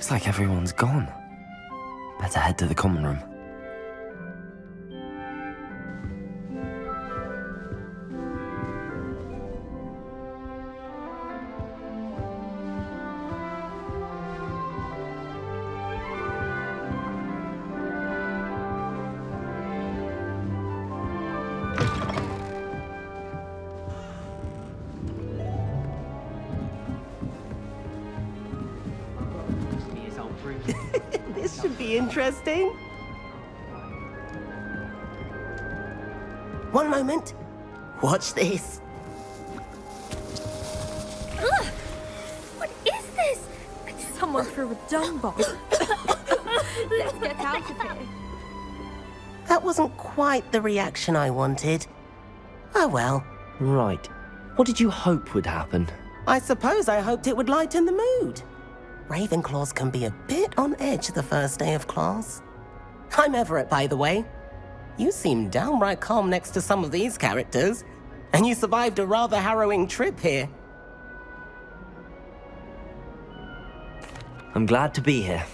Looks like everyone's gone. Better head to the common room. Be interesting. One moment. Watch this. Ugh! What is this? Someone threw a dung bomb. Let's get out of here. That wasn't quite the reaction I wanted. Oh well. Right. What did you hope would happen? I suppose I hoped it would lighten the mood. Ravenclaws can be a bit on edge the first day of class. I'm Everett, by the way. You seem downright calm next to some of these characters, and you survived a rather harrowing trip here. I'm glad to be here.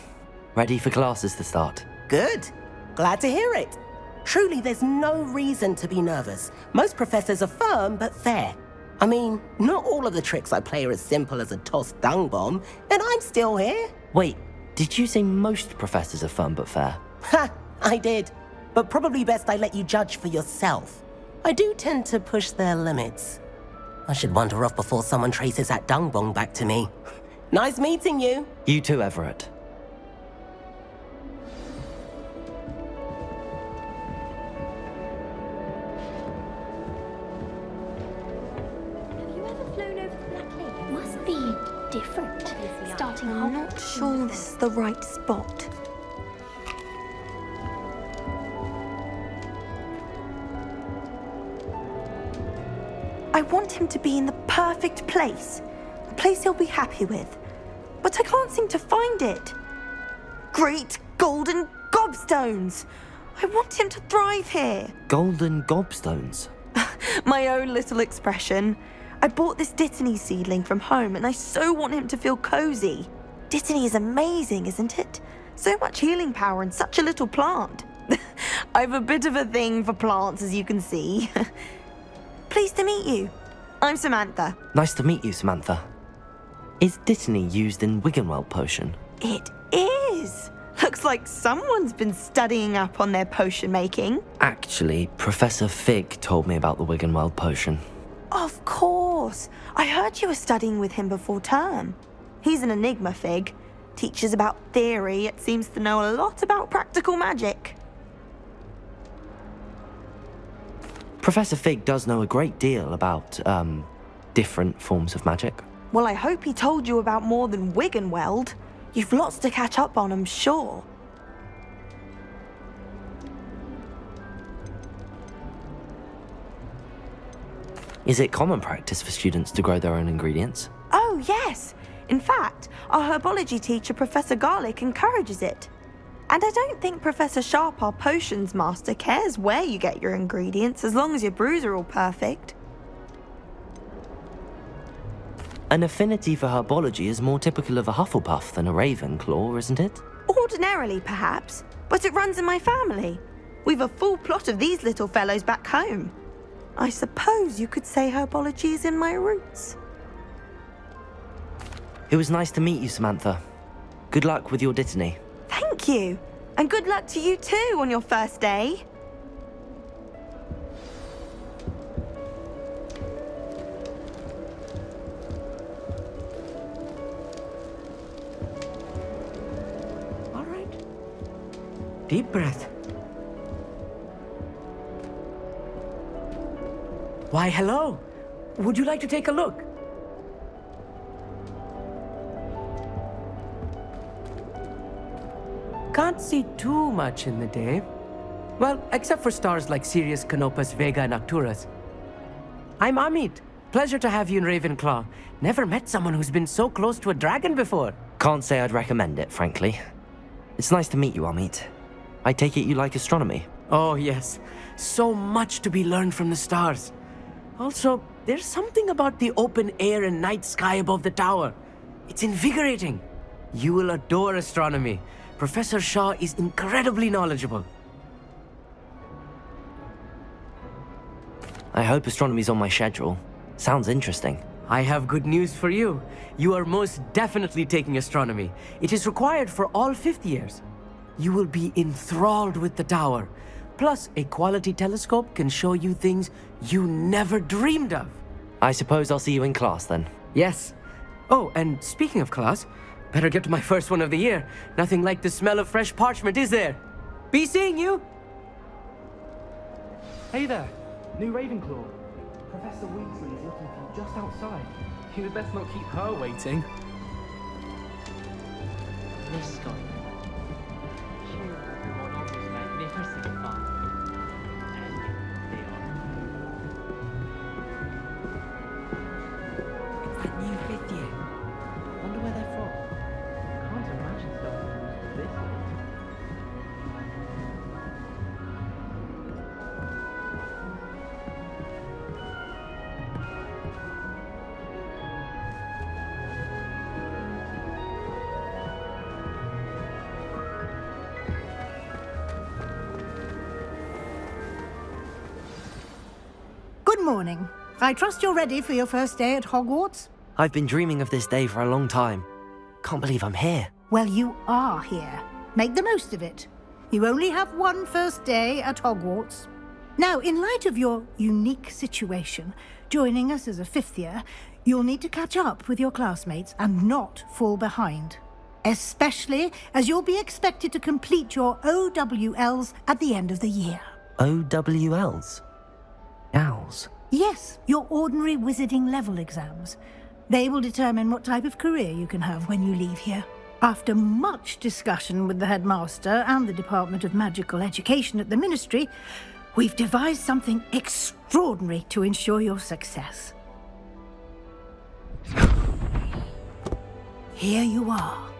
Ready for classes to start. Good. Glad to hear it. Truly, there's no reason to be nervous. Most professors are firm but fair. I mean, not all of the tricks I play are as simple as a tossed dung bomb, and I'm still here. Wait, did you say most professors are fun but fair? Ha! I did. But probably best I let you judge for yourself. I do tend to push their limits. I should wander off before someone traces that dung bomb back to me. Nice meeting you. You too, Everett. The right spot. I want him to be in the perfect place. A place he'll be happy with. But I can't seem to find it. Great golden gobstones! I want him to thrive here. Golden gobstones. My own little expression. I bought this Dittany seedling from home and I so want him to feel cozy. Dittany is amazing, isn't it? So much healing power in such a little plant. I've a bit of a thing for plants, as you can see. Pleased to meet you. I'm Samantha. Nice to meet you, Samantha. Is Dittany used in Wiggenweld potion? It is. Looks like someone's been studying up on their potion making. Actually, Professor Fig told me about the Wiggenweld potion. Of course. I heard you were studying with him before term. He's an enigma fig. Teaches about theory, yet seems to know a lot about practical magic. Professor Fig does know a great deal about, um, different forms of magic. Well, I hope he told you about more than Wiggenweld. You've lots to catch up on, I'm sure. Is it common practice for students to grow their own ingredients? Oh, yes. In fact, our herbology teacher, Professor Garlick, encourages it. And I don't think Professor Sharp, our potions master, cares where you get your ingredients as long as your brews are all perfect. An affinity for herbology is more typical of a Hufflepuff than a Ravenclaw, isn't it? Ordinarily, perhaps, but it runs in my family. We've a full plot of these little fellows back home. I suppose you could say herbology is in my roots. It was nice to meet you, Samantha. Good luck with your Dittany. Thank you. And good luck to you too on your first day. All right. Deep breath. Why, hello. Would you like to take a look? Can't see too much in the day. Well, except for stars like Sirius, Canopus, Vega, and Arcturus. I'm Amit. Pleasure to have you in Ravenclaw. Never met someone who's been so close to a dragon before. Can't say I'd recommend it, frankly. It's nice to meet you, Amit. I take it you like astronomy. Oh, yes. So much to be learned from the stars. Also, there's something about the open air and night sky above the tower. It's invigorating. You will adore astronomy. Professor Shah is incredibly knowledgeable. I hope astronomy's on my schedule. Sounds interesting. I have good news for you. You are most definitely taking astronomy. It is required for all fifth years. You will be enthralled with the tower. Plus, a quality telescope can show you things you never dreamed of. I suppose I'll see you in class then. Yes. Oh, and speaking of class, better get to my first one of the year. Nothing like the smell of fresh parchment, is there? Be seeing you! Hey there, new Ravenclaw. Professor Weasley is looking for you just outside. You'd best not keep her waiting. Miss Scott. Good morning. I trust you're ready for your first day at Hogwarts? I've been dreaming of this day for a long time. Can't believe I'm here. Well, you are here. Make the most of it. You only have one first day at Hogwarts. Now, in light of your unique situation, joining us as a fifth year, you'll need to catch up with your classmates and not fall behind. Especially as you'll be expected to complete your OWLs at the end of the year. OWLs? Owls? Yes, your ordinary wizarding level exams. They will determine what type of career you can have when you leave here. After much discussion with the headmaster and the Department of Magical Education at the Ministry, we've devised something extraordinary to ensure your success. Here you are.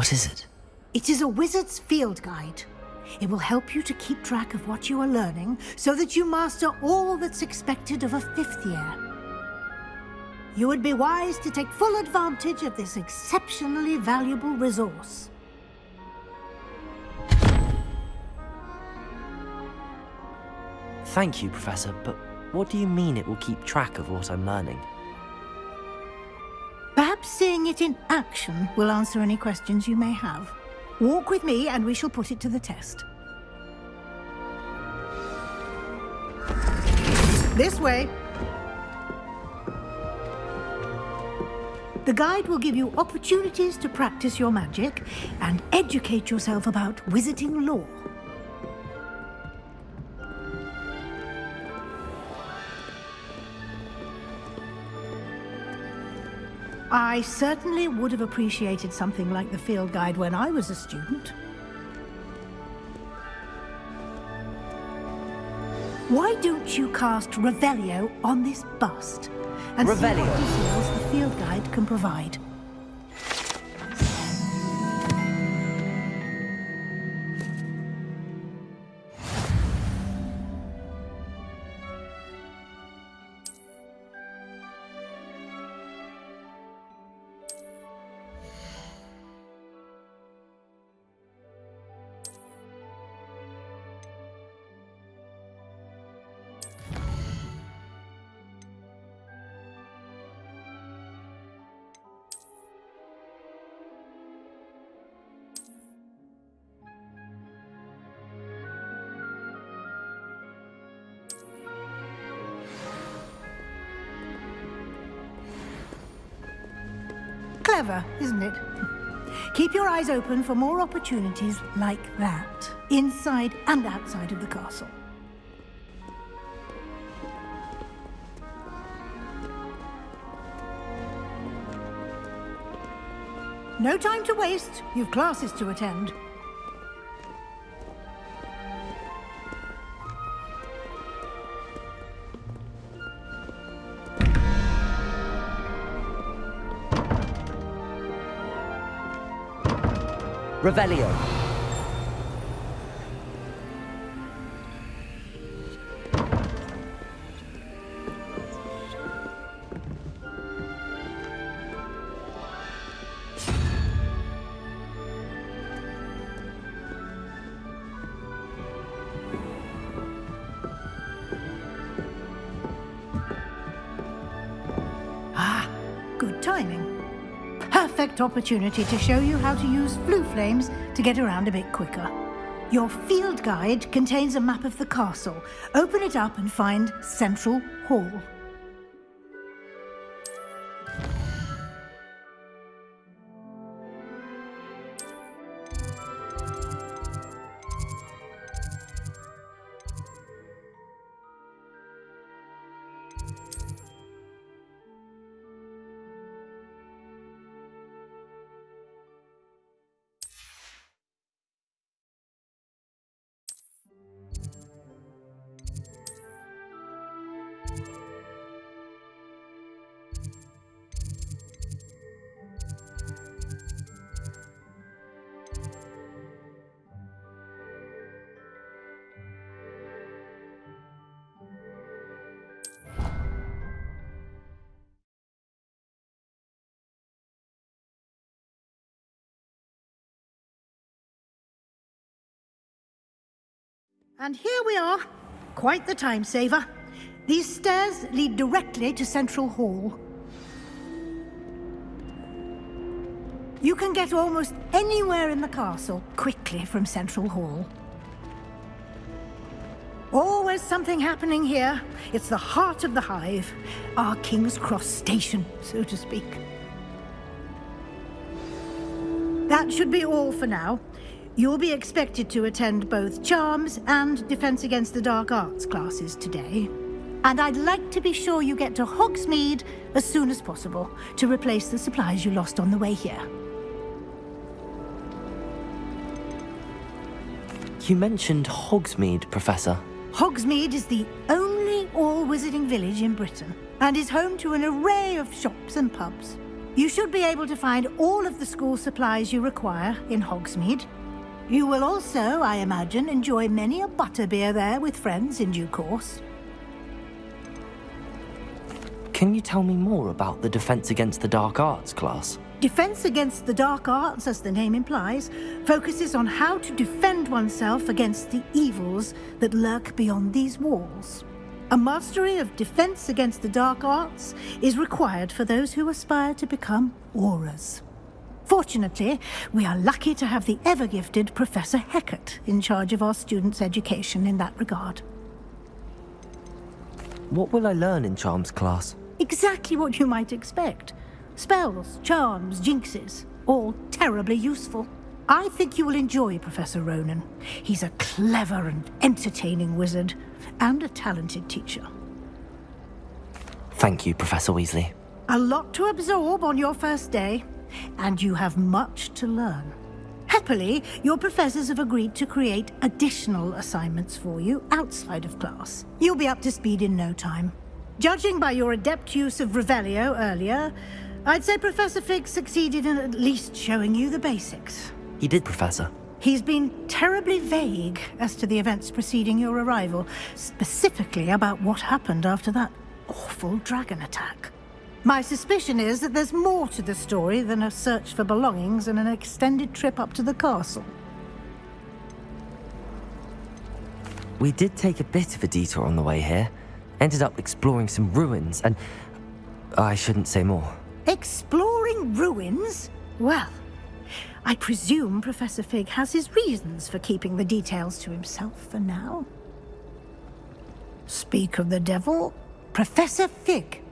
What is it? It is a wizard's field guide. It will help you to keep track of what you are learning so that you master all that's expected of a fifth year. You would be wise to take full advantage of this exceptionally valuable resource. Thank you, Professor, but what do you mean it will keep track of what I'm learning? It in action will answer any questions you may have. Walk with me and we shall put it to the test. This way. The guide will give you opportunities to practice your magic and educate yourself about wizarding law. I certainly would have appreciated something like the field guide when I was a student. Why don't you cast Revelio on this bust and see Revelio? what details the field guide can provide? Clever, isn't it? Keep your eyes open for more opportunities like that, inside and outside of the castle. No time to waste. You've classes to attend. Revelio. Perfect opportunity to show you how to use flue flames to get around a bit quicker. Your field guide contains a map of the castle. Open it up and find Central Hall. And here we are. Quite the time saver. These stairs lead directly to Central Hall. You can get almost anywhere in the castle quickly from Central Hall. Always something happening here. It's the heart of the hive. Our King's Cross station, so to speak. That should be all for now. You'll be expected to attend both Charms and Defense Against the Dark Arts classes today. And I'd like to be sure you get to Hogsmeade as soon as possible to replace the supplies you lost on the way here. You mentioned Hogsmeade, Professor. Hogsmeade is the only all-wizarding village in Britain and is home to an array of shops and pubs. You should be able to find all of the school supplies you require in Hogsmeade. You will also, I imagine, enjoy many a butterbeer there with friends in due course. Can you tell me more about the Defense Against the Dark Arts class? Defense Against the Dark Arts, as the name implies, focuses on how to defend oneself against the evils that lurk beyond these walls. A mastery of Defense Against the Dark Arts is required for those who aspire to become Aurors. Fortunately, we are lucky to have the ever-gifted Professor Hecat in charge of our students' education in that regard. What will I learn in Charms class? Exactly what you might expect. Spells, charms, jinxes, all terribly useful. I think you will enjoy Professor Ronen. He's a clever and entertaining wizard, and a talented teacher. Thank you, Professor Weasley. A lot to absorb on your first day, and you have much to learn. Happily, your professors have agreed to create additional assignments for you outside of class. You'll be up to speed in no time. Judging by your adept use of Revelio earlier, I'd say Professor Fig succeeded in at least showing you the basics. He did, Professor. He's been terribly vague as to the events preceding your arrival, specifically about what happened after that awful dragon attack. My suspicion is that there's more to the story than a search for belongings and an extended trip up to the castle. We did take a bit of a detour on the way here. Ended up exploring some ruins, and I shouldn't say more. Exploring ruins? Well, I presume Professor Fig has his reasons for keeping the details to himself for now. Speak of the devil, Professor Fig.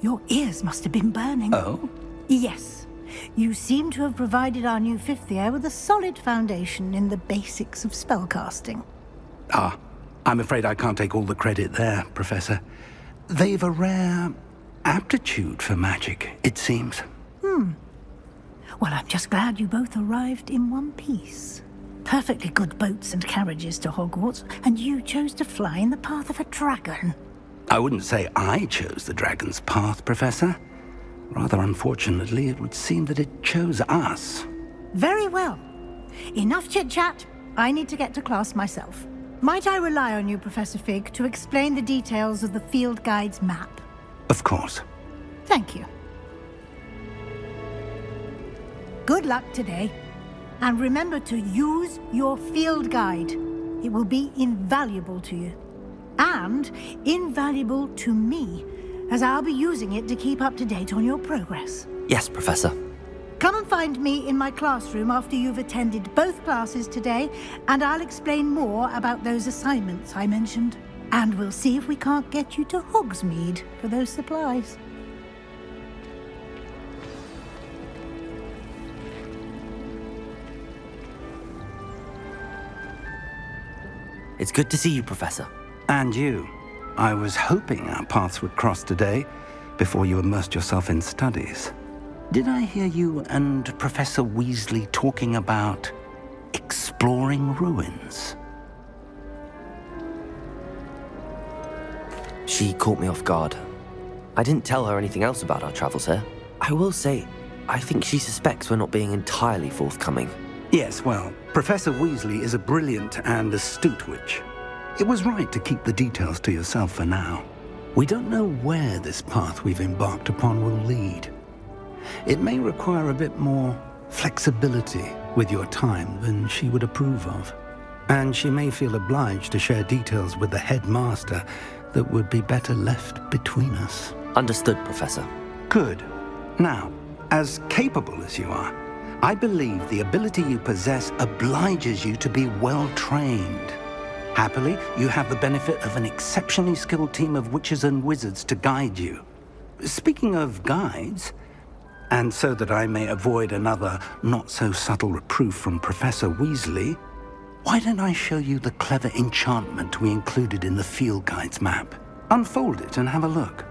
Your ears must have been burning. Oh? Yes. You seem to have provided our new fifth year with a solid foundation in the basics of spellcasting. Ah, I'm afraid I can't take all the credit there, Professor. They've a rare aptitude for magic, it seems. Hmm. Well, I'm just glad you both arrived in one piece. Perfectly good boats and carriages to Hogwarts, and you chose to fly in the path of a dragon. I wouldn't say I chose the dragon's path, Professor. Rather unfortunately, it would seem that it chose us. Very well. enough chit-chat. I need to get to class myself. Might I rely on you, Professor Fig, to explain the details of the field guide's map? Of course. Thank you. Good luck today. And remember to use your field guide. It will be invaluable to you. And invaluable to me, as I'll be using it to keep up to date on your progress. Yes, Professor. Come and find me in my classroom after you've attended both classes today, and I'll explain more about those assignments I mentioned. And we'll see if we can't get you to Hogsmeade for those supplies. It's good to see you, Professor. And you. I was hoping our paths would cross today before you immersed yourself in studies. Did I hear you and Professor Weasley talking about exploring ruins? She caught me off guard. I didn't tell her anything else about our travels here. I will say, I think she suspects we're not being entirely forthcoming. Yes, well, Professor Weasley is a brilliant and astute witch. It was right to keep the details to yourself for now. We don't know where this path we've embarked upon will lead. It may require a bit more flexibility with your time than she would approve of. And she may feel obliged to share details with the headmaster that would be better left between us. Understood, Professor. Good. Now, as capable as you are, I believe the ability you possess obliges you to be well trained. Happily, you have the benefit of an exceptionally skilled team of witches and wizards to guide you. Speaking of guides, and so that I may avoid another not-so-subtle reproof from Professor Weasley, why don't I show you the clever enchantment we included in the field guide's map? Unfold it and have a look.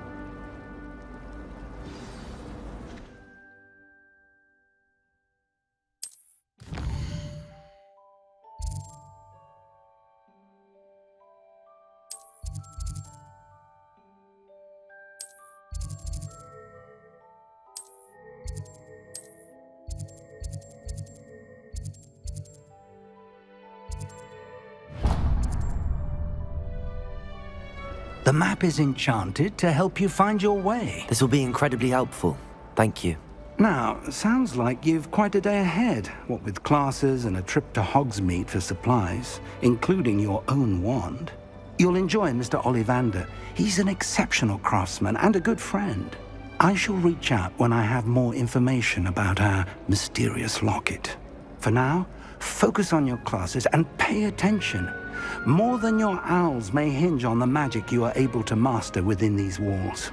The map is enchanted to help you find your way. This will be incredibly helpful. Thank you. Now, sounds like you've quite a day ahead, what with classes and a trip to Hogsmeade for supplies, including your own wand. You'll enjoy Mr. Ollivander. He's an exceptional craftsman and a good friend. I shall reach out when I have more information about our mysterious locket. For now, focus on your classes and pay attention. More than your owls may hinge on the magic you are able to master within these walls.